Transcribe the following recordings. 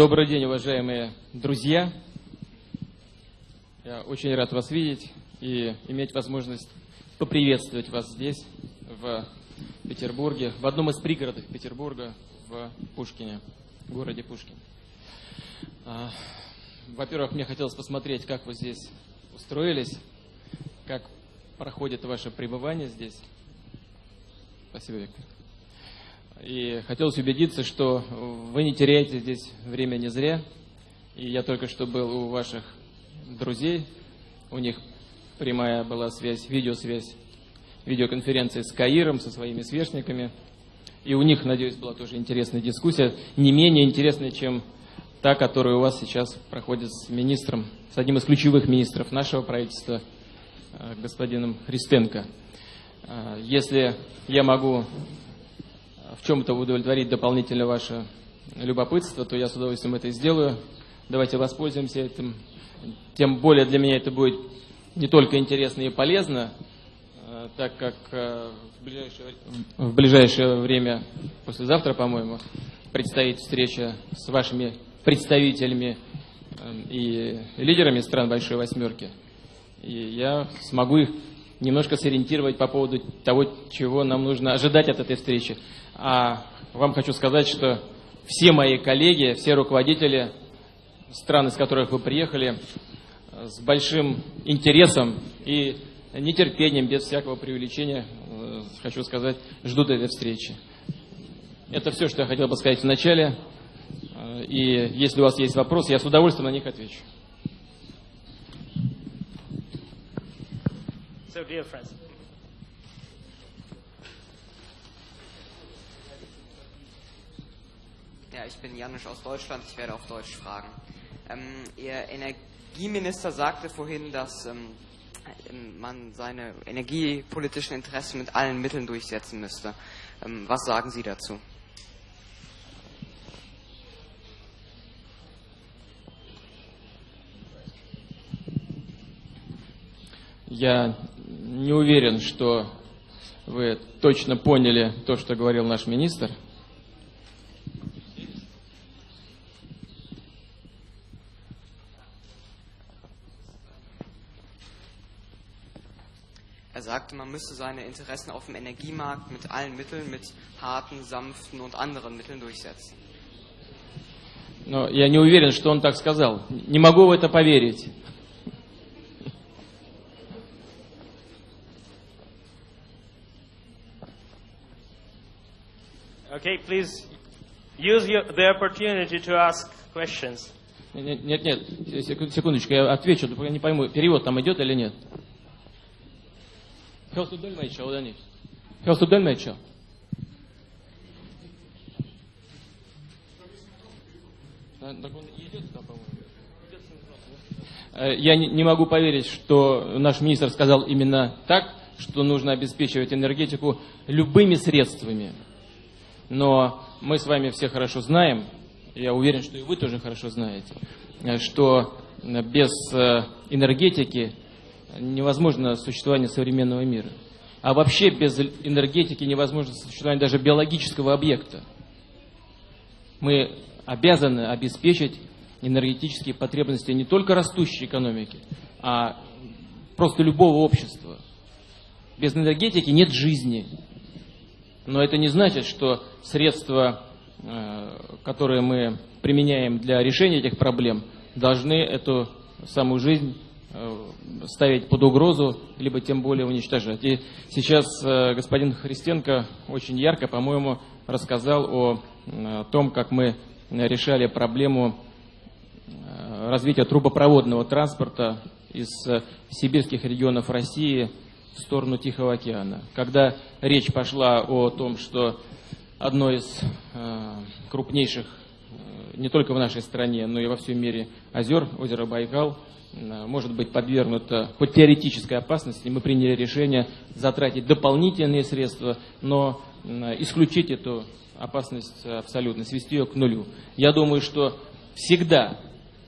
Добрый день, уважаемые друзья. Я очень рад вас видеть и иметь возможность поприветствовать вас здесь, в Петербурге, в одном из пригородов Петербурга, в Пушкине, в городе Пушкин. А, во-первых, мне хотелось посмотреть, как вы здесь устроились, как проходит ваше пребывание здесь. Спасибо, Виктор. И хотелось убедиться, что вы не теряете здесь время не зря. И я только что был у ваших друзей. У них прямая была связь, видеосвязь, видеоконференция с Каиром, со своими сверстниками. И у них, надеюсь, была тоже интересная дискуссия, не менее интересная, чем та, которая у вас сейчас проходит с министром, с одним из ключевых министров нашего правительства, э, господином Христенко. Э, если я могу в чем-то удовлетворить дополнительно ваше любопытство, то я с удовольствием это сделаю. Давайте воспользуемся этим. Тем более для меня это будет не только интересно и полезно, э, так как э, в ближайшее, в ближайшее время, послезавтра, по-моему, предстоит встреча с вашими представителями э, и лидерами стран Большой Восьмерки. И я смогу их немножко сориентировать по поводу того, чего нам нужно ожидать от этой встречи. А вам хочу сказать, что все мои коллеги, все руководители стран, из которых вы приехали, с большим интересом и нетерпением, без всякого преувеличения, э, хочу сказать, ждут этой встречи. Это все, что я хотел бы сказать вначале. Э, и если у вас есть вопросы, я с удовольствием на них отвечу. So, dear friends, Ja, ich bin Janusz aus Deutschland, ich werde auf Deutsch fragen. Ähm, Ihr Energieminister sagte vorhin, dass ähm, ähm, man seine energiepolitischen Interessen mit allen Mitteln durchsetzen müsste. Ähm, was sagen Sie dazu? Я не уверен, что вы точно поняли то, что говорил наш министр. Er sagte, man müsse seine Interessen auf dem Energiemarkt mit allen Mitteln, mit harten, sanften und anderen Mitteln durchsetzen. Но я не уверен, что он так сказал. Не могу в это поверить. Okay, please use your, the opportunity to ask questions. Нет, нет, нет, секунд- секундочку, я отвечу, я не пойму, перевод там идет или нет. Hörst du Dolmetscher oder nicht? Hörst du Dolmetscher? Я не могу поверить, что наш министр сказал именно так, что нужно обеспечивать энергетику любыми средствами. Но мы с вами все хорошо знаем, я уверен, что и вы тоже хорошо знаете, э, что э, без э, энергетики невозможно существование современного мира. А вообще без энергетики невозможно существование даже биологического объекта. Мы обязаны обеспечить энергетические потребности не только растущей экономики, а просто любого общества. Без энергетики нет жизни. Но это не значит, что средства, э, которые мы применяем для решения этих проблем, должны эту самую жизнь э, ставить под угрозу, либо тем более уничтожать. И сейчас э, господин Христенко очень ярко, по-моему, рассказал о том, как мы решали проблему развития трубопроводного транспорта из сибирских регионов России в сторону Тихого океана. Когда речь пошла о том, что одно из э, крупнейших э, не только в нашей стране, но и во всем мире озер, озеро Байкал, э, может быть подвергнуто под теоретической опасности, мы приняли решение затратить дополнительные средства, но э, исключить эту опасность абсолютно, свести ее к нулю. Я думаю, что всегда,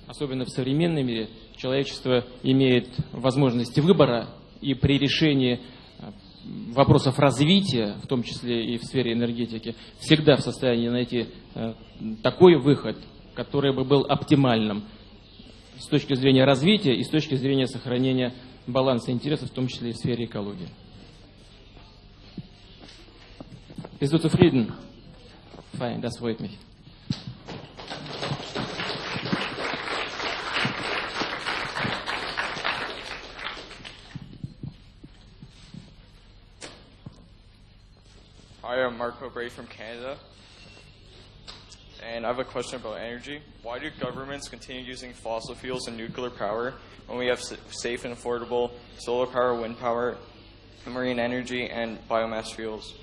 особенно в современном мире, человечество имеет возможности выбора, и при решении э, вопросов развития, в том числе и в сфере энергетики, всегда в состоянии найти э, такой выход, который бы был оптимальным с точки зрения развития и с точки зрения сохранения баланса интересов, в том числе и в сфере экологии. Bist du zufrieden? Fein, das freut mich. Hi, I'm Marco Bray from Canada. And I have a question about energy. Why do governments continue using fossil fuels and nuclear power when we have s- safe and affordable solar power, wind power, marine energy, and biomass fuels?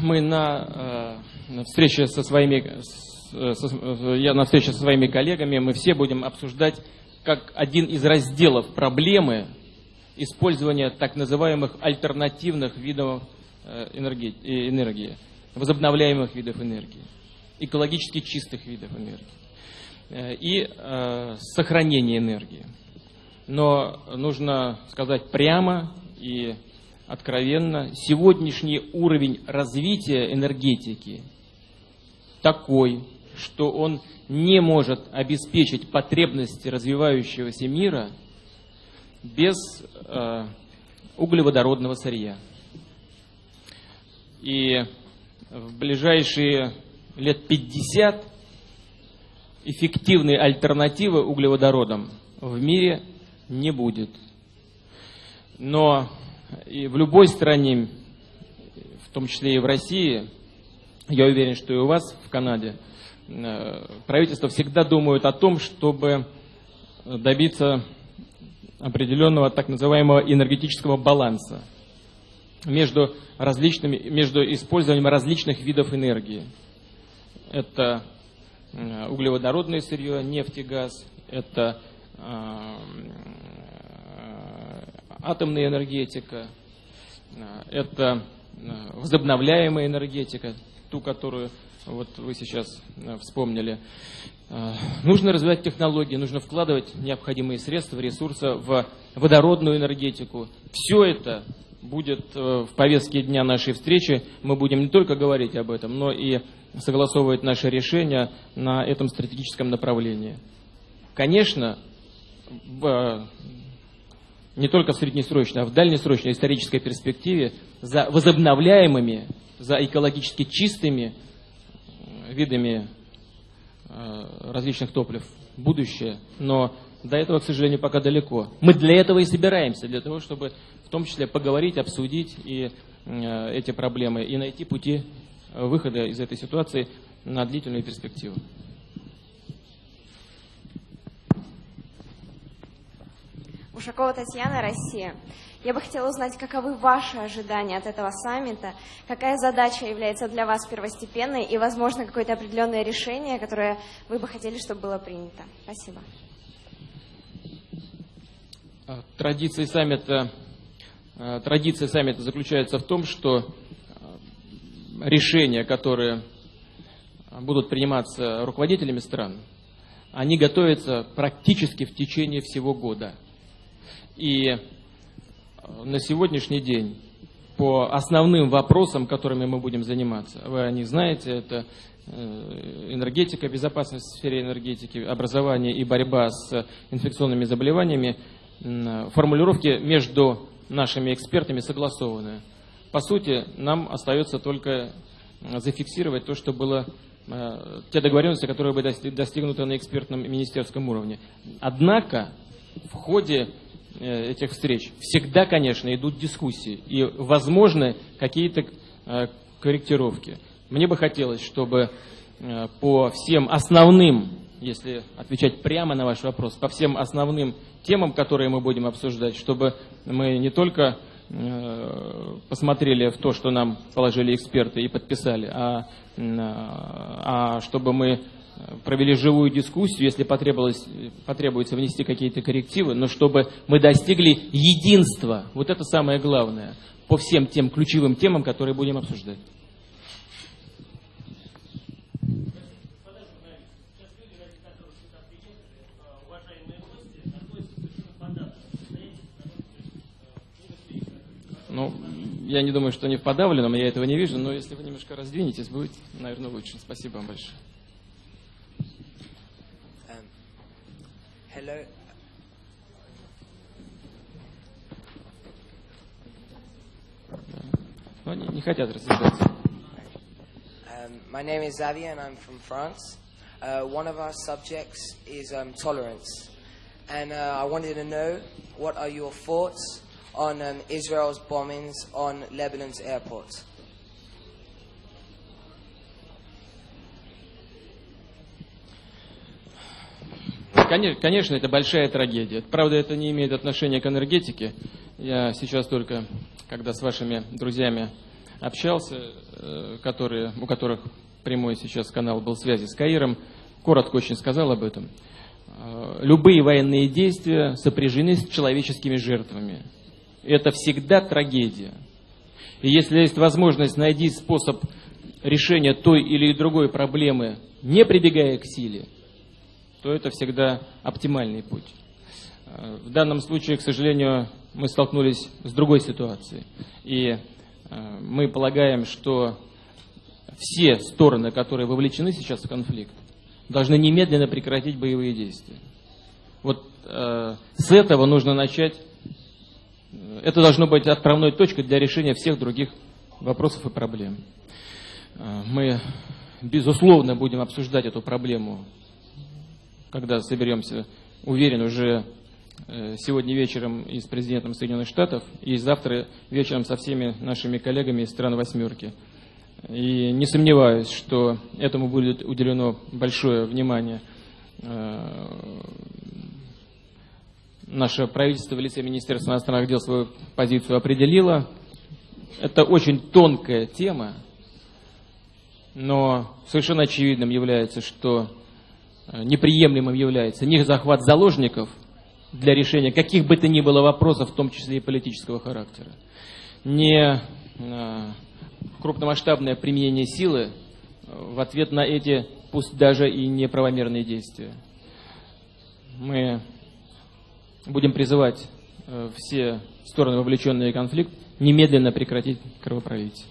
Мы на, э, на встрече со своими, с- э, со- э, я на встрече со своими коллегами, мы все будем обсуждать как один из разделов проблемы использования так называемых альтернативных видов э, энергии, э, энергии, возобновляемых видов энергии, экологически чистых видов энергии э, и э, сохранения энергии. Но нужно сказать прямо и откровенно, сегодняшний уровень развития энергетики такой, что он не может обеспечить потребности развивающегося мира без э, углеводородного сырья. И в ближайшие лет 50 эффективной альтернативы углеводородам в мире не будет. Но и в любой стране, в том числе и в России, я уверен, что и у вас в Канаде, э, правительство всегда думают о том, чтобы добиться определенного так называемого энергетического баланса между, различными, между использованием различных видов энергии. Это э, углеводородное сырье, нефть и газ, это э, атомная энергетика, это возобновляемая энергетика, ту, которую вот вы сейчас э, вспомнили. Э, Нужно развивать технологии, нужно вкладывать необходимые средства, ресурсы в водородную энергетику. Все это будет э, в повестке дня нашей встречи. Мы будем не только говорить об этом, но и согласовывать наши решения на этом стратегическом направлении. Конечно, не только в среднесрочной, а в дальнесрочной исторической перспективе за возобновляемыми, за экологически чистыми видами э, различных топлив будущее, но до этого, к сожалению, пока далеко. Мы для этого и собираемся, для того, чтобы в том числе поговорить, обсудить и э, эти проблемы и найти пути э, выхода из этой ситуации на длительную перспективу. Ушакова Татьяна, Россия. Я бы хотела узнать, каковы ваши ожидания от этого саммита, какая задача является для вас первостепенной и, возможно, какое-то определенное решение, которое вы бы хотели, чтобы было принято. Спасибо. А, Традиция саммита, э, традиция саммита заключается в том, что э, решения, которые будут приниматься руководителями стран, они готовятся практически в течение всего года. И э, на сегодняшний день по основным вопросам, которыми мы будем заниматься, вы они знаете, это э, энергетика, безопасность в сфере энергетики, образование и борьба с инфекционными заболеваниями, формулировки между нашими экспертами согласованы. По сути, нам остается только зафиксировать то, что было э, те договоренности, которые были дости- достигнуты на экспертном министерском уровне. Однако в ходе э, этих встреч всегда, конечно, идут дискуссии и возможны какие-то э, корректировки. Мне бы хотелось, чтобы э, по всем основным, если отвечать прямо на ваш вопрос, по всем основным темам, которые мы будем обсуждать, чтобы мы не только э, посмотрели в то, что нам положили эксперты и подписали, а, м, а чтобы мы провели живую дискуссию, если потребовалось, потребуется внести какие-то коррективы, но чтобы мы достигли единства, вот это самое главное, по всем тем ключевым темам, которые будем обсуждать. Ну, я не думаю, что они в подавленном, я этого не вижу, но если вы немножко раздвинетесь, будет, наверное, лучше. Спасибо вам большое. hello. Но они не хотят рассуждаться. Um, my name is Xavier and I'm from France. Uh, one of our subjects is um, tolerance. And uh, I wanted to know what are your thoughts on um, Israel's bombings on Lebanon's airports? Конечно, конечно, это большая трагедия. Правда, это не имеет отношения к энергетике. Я сейчас только, когда с вашими друзьями общался, э, которые, у которых прямой сейчас канал был связи с Каиром, коротко очень сказал об этом. Э, любые военные действия сопряжены с человеческими жертвами. Это всегда трагедия. И если есть возможность найти способ решения той или другой проблемы, не прибегая к силе, то это всегда оптимальный путь. Э, в данном случае, к сожалению, мы столкнулись с другой ситуацией. И э, мы полагаем, что все стороны, которые вовлечены сейчас в конфликт, должны немедленно прекратить боевые действия. Вот э, с этого нужно начать. Это должно быть отправной точкой для решения всех других вопросов и проблем. Э, мы, безусловно, будем обсуждать эту проблему когда соберемся, уверен, уже э, сегодня вечером и с президентом Соединенных Штатов, и завтра вечером со всеми нашими коллегами из стран «восьмерки». И не сомневаюсь, что этому будет уделено большое внимание. Э, наше правительство в лице Министерства иностранных дел свою позицию определило. Это очень тонкая тема, но совершенно очевидным является, что неприемлемым является не захват заложников для решения каких бы то ни было вопросов, в том числе и политического характера, не э, крупномасштабное применение силы в ответ на эти, пусть даже и неправомерные действия. Мы будем призывать э, все стороны, вовлеченные в конфликт, немедленно прекратить кровопролитие.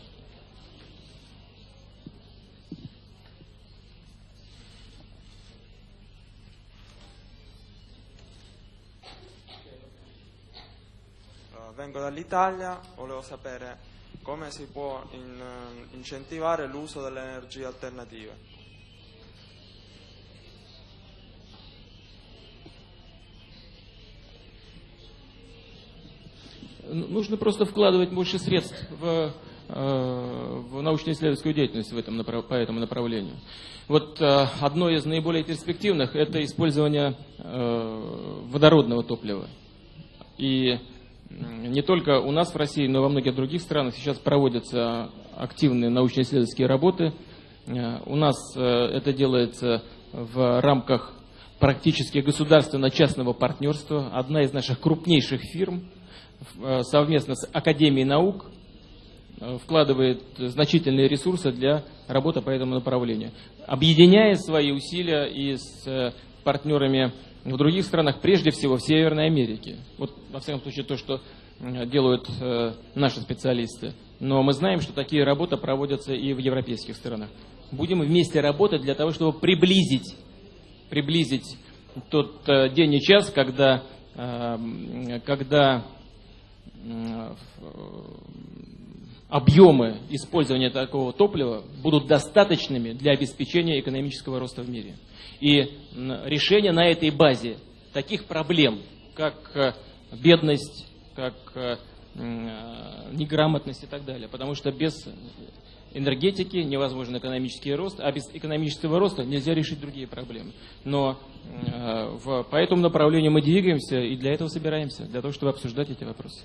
Vengo dall'Italia, volevo sapere come si può in, eh, incentivare l'uso delle energie alternative. Нужно просто вкладывать больше средств в, э, в научно-исследовательскую деятельность в этом, по этому направлению. Вот э, одно из наиболее перспективных – это использование э, водородного топлива. И не только у нас в России, но и во многих других странах сейчас проводятся активные научно-исследовательские работы. Э, у нас э, это делается в рамках практически государственно-частного партнерства. Одна из наших крупнейших фирм э, совместно с Академией наук вкладывает значительные ресурсы для работы по этому направлению. Объединяя свои усилия и с партнерами в других странах, прежде всего в Северной Америке. Вот, во всяком случае, то, что делают э, наши специалисты. Но мы знаем, что такие работы проводятся и в европейских странах. Будем вместе работать для того, чтобы приблизить, приблизить тот э, день и час, когда, э, когда э, объемы использования такого топлива будут достаточными для обеспечения экономического роста в мире. И решение на этой базе таких проблем, как э, бедность, как э, э, неграмотность и так далее. Потому что без энергетики невозможен экономический рост, а без экономического роста нельзя решить другие проблемы. Но в, по этому направлению мы двигаемся и для этого собираемся, для того, чтобы обсуждать эти вопросы.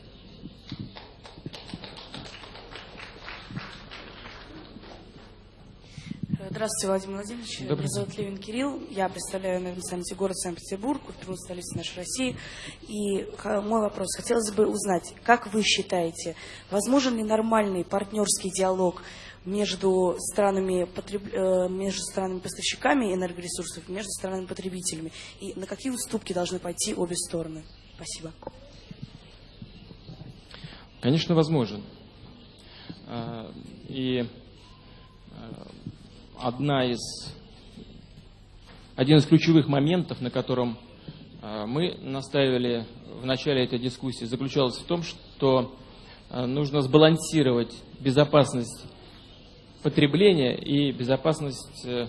Здравствуйте, Владимир Владимирович. Добрый Меня зовут Левин Кирилл. Я представляю на саммите город Санкт-Петербург, культурную столицу нашей России. И мой вопрос. Хотелось бы узнать, как вы считаете, возможен ли нормальный партнерский диалог между странами, потреб... Э, между странами поставщиками энергоресурсов, между странами потребителями? И на какие уступки должны пойти обе стороны? Спасибо. Конечно, возможен. Э, И э, одна из, один из ключевых моментов, на котором э, мы настаивали в начале этой дискуссии, заключался в том, что э, нужно сбалансировать безопасность потребления и безопасность э,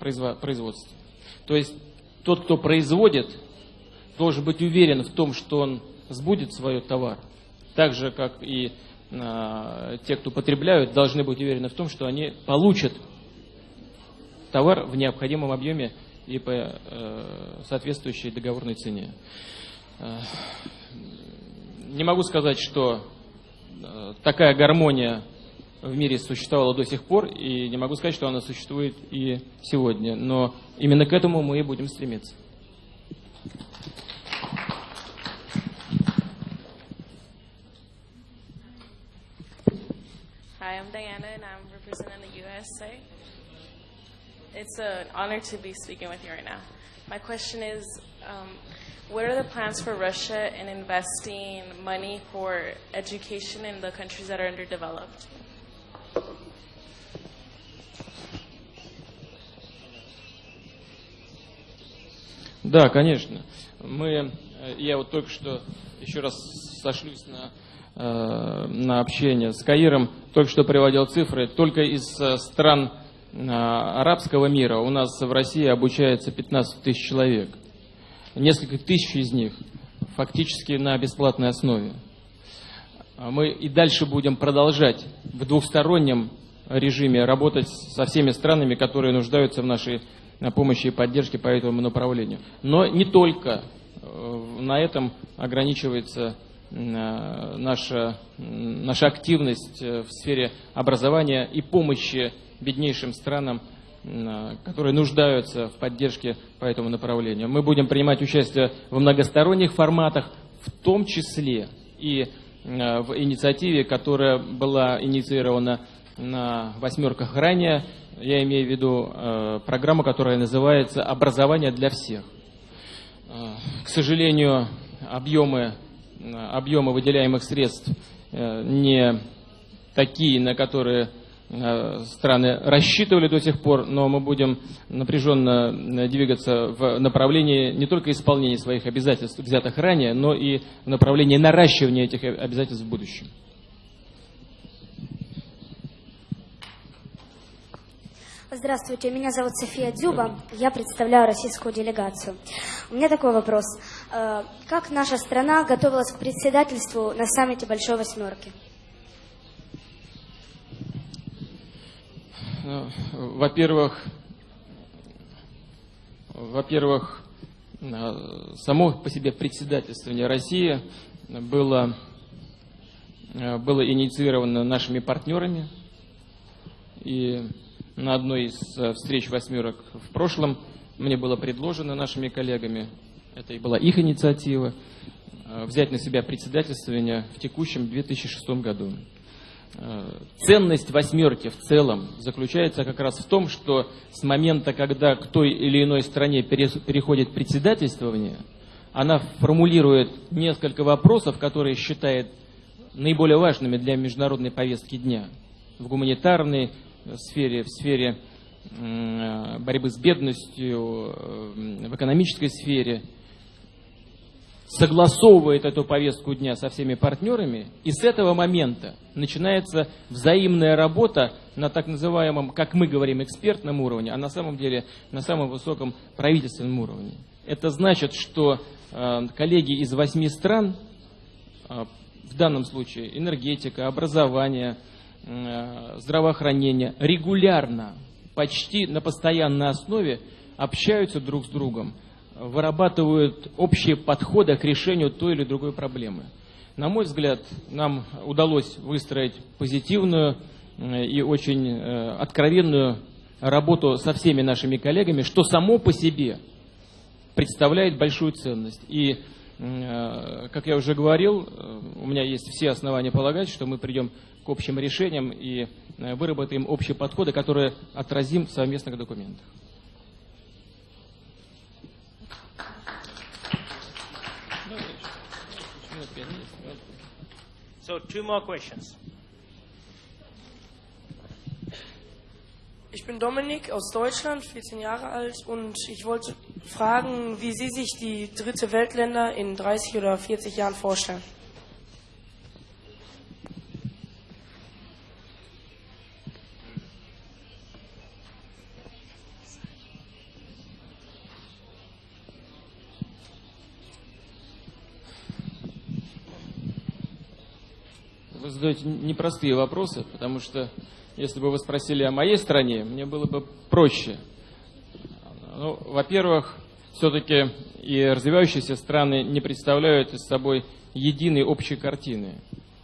произво- производства. То есть тот, кто производит, должен быть уверен в том, что он сбудет свой товар. Так же, как и те, кто потребляют, должны быть уверены в том, что они получат товар в необходимом объеме и по э, соответствующей договорной цене. Э, Не могу сказать, что э, такая гармония в мире существовала до сих пор, и не могу сказать, что она существует и сегодня. Но именно к этому мы и будем стремиться. Hi, I'm Diana, and I'm representing the USA. It's an honor to be speaking with you right now. My question is um, what are the plans for Russia in investing money for education in the countries that are underdeveloped? Да, конечно. Мы, э, я вот только что еще раз сошлюсь на, э, на общение с Каиром, только что приводил цифры. Только из э, стран э, арабского мира у нас в России обучается 15 тысяч человек. Несколько тысяч из них фактически на бесплатной основе. А Мы и дальше будем продолжать в двухстороннем режиме работать со всеми странами, которые нуждаются в нашей на помощи и поддержке по этому направлению. Но не только э, на этом ограничивается э, наша, м, наша активность э, в сфере образования и помощи беднейшим странам, м, которые нуждаются в поддержке по этому направлению. Мы будем принимать участие в многосторонних форматах, в том числе и э, в инициативе, которая была инициирована на восьмерках ранее. Я имею в виду э, программу, которая называется «Образование для всех». Э, К сожалению, объемы, э, объемы выделяемых средств э, не такие, на которые э, страны рассчитывали до сих пор, но мы будем напряженно э, двигаться в направлении не только исполнения своих обязательств, взятых ранее, но и в направлении наращивания этих обязательств в будущем. Здравствуйте, меня зовут София Дзюба, я представляю российскую делегацию. У меня такой вопрос. Э, Как наша страна готовилась к председательству на саммите Большой Восьмерки? Ну, Во-первых, во-первых, э, само по себе председательствование России было, э, было инициировано нашими партнерами. И на одной из э, встреч восьмерок в прошлом мне было предложено нашими коллегами, это и была их инициатива, э, взять на себя председательствование в текущем 2006 году. Э, Ценность восьмерки в целом заключается как раз в том, что с момента, когда к той или иной стране переходит председательствование, она формулирует несколько вопросов, которые считает наиболее важными для международной повестки дня в гуманитарной сфере, в сфере борьбы с бедностью, э, в экономической сфере, согласовывает эту повестку дня со всеми партнерами, и с этого момента начинается взаимная работа на так называемом, как мы говорим, экспертном уровне, а на самом деле на самом высоком правительственном уровне. Это значит, что э, коллеги из восьми стран, э, в данном случае энергетика, образование, э, здравоохранение, регулярно, почти на постоянной основе общаются друг с другом, вырабатывают общие подходы к решению той или другой проблемы. На мой взгляд, нам удалось выстроить позитивную э, и очень э, откровенную работу со всеми нашими коллегами, что само по себе представляет большую ценность. И, как я уже говорил, у меня есть все основания полагать, что мы придем к общим решениям и выработаем общие подходы, которые отразим в совместных документах. So two more questions. Ich bin Dominik aus Deutschland, 14 Jahre alt und ich wollte fragen, wie Sie sich die dritte Weltländer in 30 oder 40 Jahren vorstellen. Задаете непростые вопросы, потому что если бы вы спросили о моей стране, мне было бы проще. Ну, во-первых, все-таки и развивающиеся страны не представляют из собой единой общей картины.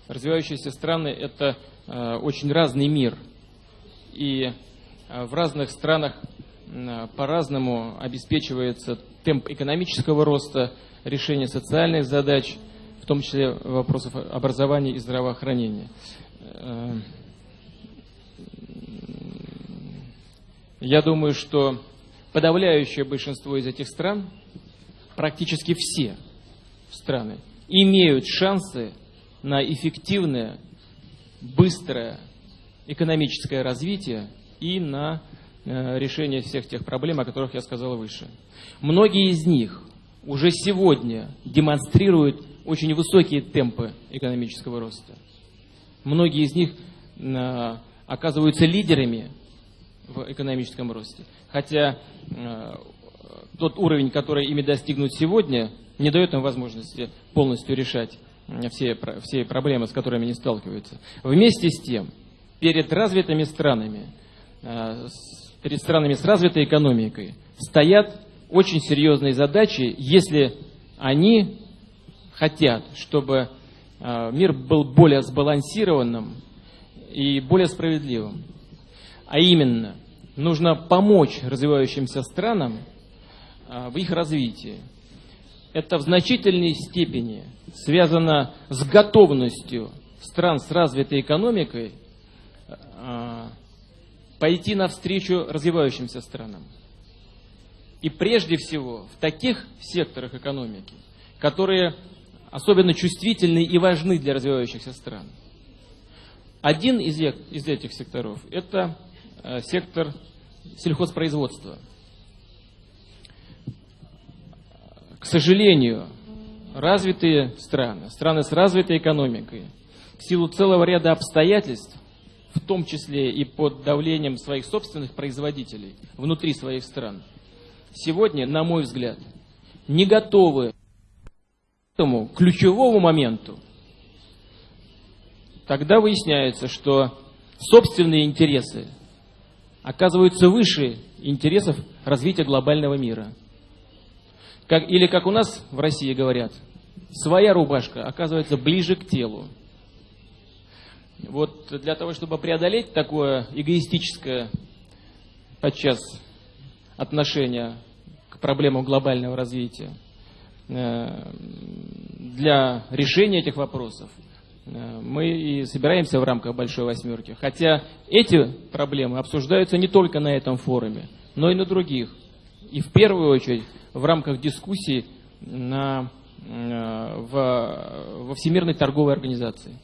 Развивающиеся страны – это э, очень разный мир. И э, в разных странах э, по-разному обеспечивается темп экономического роста, решение социальных задач, в том числе вопросов образования и здравоохранения. Э, Я думаю, что подавляющее большинство из этих стран, практически все страны, имеют шансы на эффективное, быстрое экономическое развитие и на э, решение всех тех проблем, о которых я сказал выше. Многие из них уже сегодня демонстрируют очень высокие темпы экономического роста. Многие из них э, оказываются лидерами в экономическом росте. Хотя э, тот уровень, который ими достигнут сегодня, не дает им возможности полностью решать все, все проблемы, с которыми они сталкиваются. Вместе с тем, перед развитыми странами, э, перед странами с развитой экономикой, стоят очень серьезные задачи, если они хотят, чтобы э, мир был более сбалансированным и более справедливым. А именно, нужно помочь развивающимся странам а, в их развитии. Это в значительной степени связано с готовностью стран с развитой экономикой а, пойти навстречу развивающимся странам. И прежде всего в таких секторах экономики, которые особенно чувствительны и важны для развивающихся стран. Один из этих секторов – это Э, сектор сельхозпроизводства. К сожалению, развитые страны, страны с развитой экономикой, в силу целого ряда обстоятельств, в том числе и под давлением своих собственных производителей внутри своих стран, сегодня, на мой взгляд, не готовы этому ключевому моменту. Тогда выясняется, что собственные интересы оказываются выше интересов развития глобального мира. Как, или, как у нас в России говорят, своя рубашка оказывается ближе к телу. Вот для того, чтобы преодолеть такое эгоистическое подчас отношение к проблемам глобального развития, для решения этих вопросов – Э, мы и собираемся в рамках Большой Восьмерки. Хотя эти проблемы обсуждаются не только на этом форуме, но и на других. И в первую очередь в рамках дискуссий на, э, в, во Всемирной торговой организации.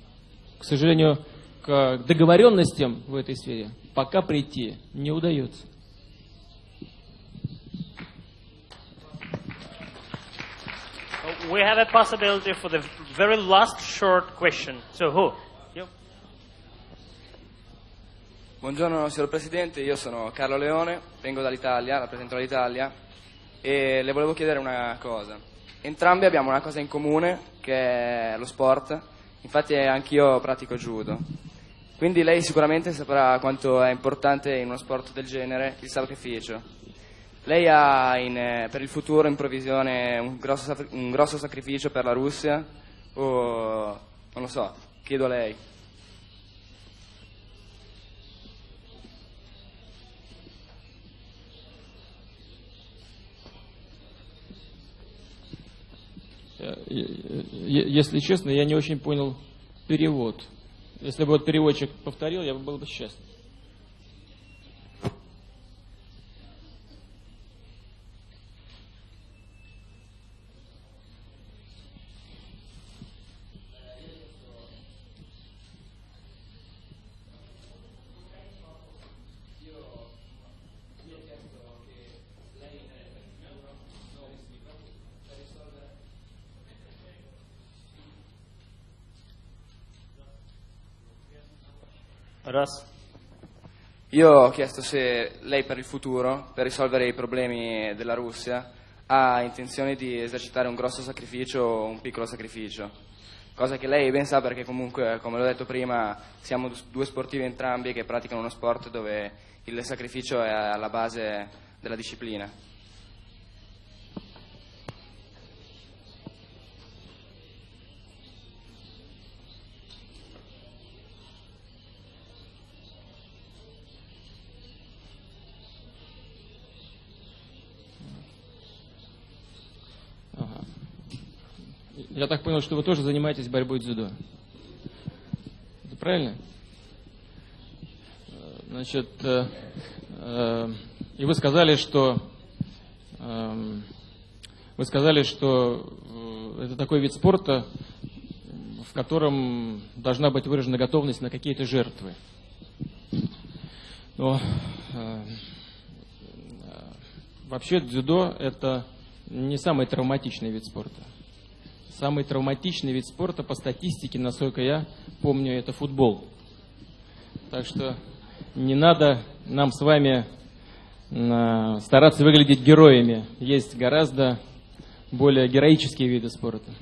К сожалению, к договоренностям в этой сфере пока прийти не удается. We have a possibility for the very last short question. So who? You? Buongiorno signor Presidente, io sono Carlo Leone, vengo dall'Italia, rappresento l'Italia e le volevo chiedere una cosa. Entrambi abbiamo una cosa in comune che è lo sport, infatti anch'io pratico judo. Quindi lei sicuramente saprà quanto è importante in uno sport del genere il sacrificio. Lei ha in, eh, per il futuro in provvisione un grosso, un grosso sacrificio per la Russia? O non lo so, chiedo a lei. Э, если честно, я не очень понял перевод. Если бы вот переводчик повторил, я бы был бы счастлив. Io ho chiesto se lei per il futuro, per risolvere i problemi della Russia, ha intenzione di esercitare un grosso sacrificio o un piccolo sacrificio. Cosa che lei ben sa perché comunque, come l'ho detto prima, siamo due sportivi entrambi che praticano uno sport dove il sacrificio è alla base della disciplina. Я так понял, что вы тоже занимаетесь борьбой дзюдо. Это правильно? Значит, э, э, и вы сказали, что э, вы сказали, что э, это такой вид спорта, в котором должна быть выражена готовность на какие-то жертвы. Но э, э, вообще дзюдо это не самый травматичный вид спорта. Самый травматичный вид спорта по статистике, насколько я помню, это футбол. Так что не надо нам с вами э, стараться выглядеть героями. Есть гораздо более героические виды спорта.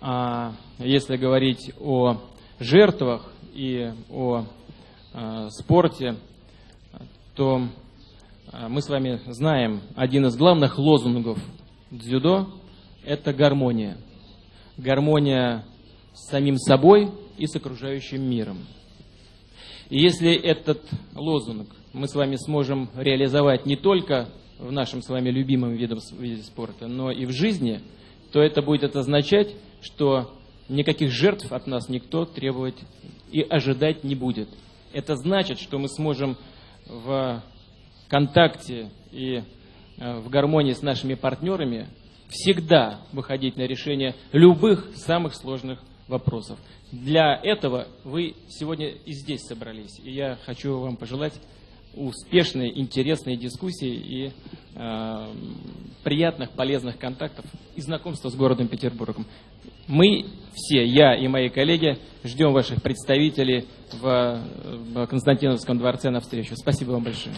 А если говорить о жертвах и о э, спорте, то э, мы с вами знаем один из главных лозунгов дзюдо – это гармония. Гармония с самим собой и с окружающим миром. И если этот лозунг мы с вами сможем реализовать не только в нашем с вами любимом виде, виде спорта, но и в жизни, то это будет означать, что никаких жертв от нас никто требовать и ожидать не будет. Это значит, что мы сможем в контакте и э, в гармонии с нашими партнерами всегда выходить на решение любых самых сложных вопросов. Для этого вы сегодня и здесь собрались. И я хочу вам пожелать успешной, интересной дискуссии и э, приятных, полезных контактов и знакомства с городом Петербургом. Мы все, я и мои коллеги, ждем ваших представителей в, в Константиновском дворце на встречу. Спасибо вам большое.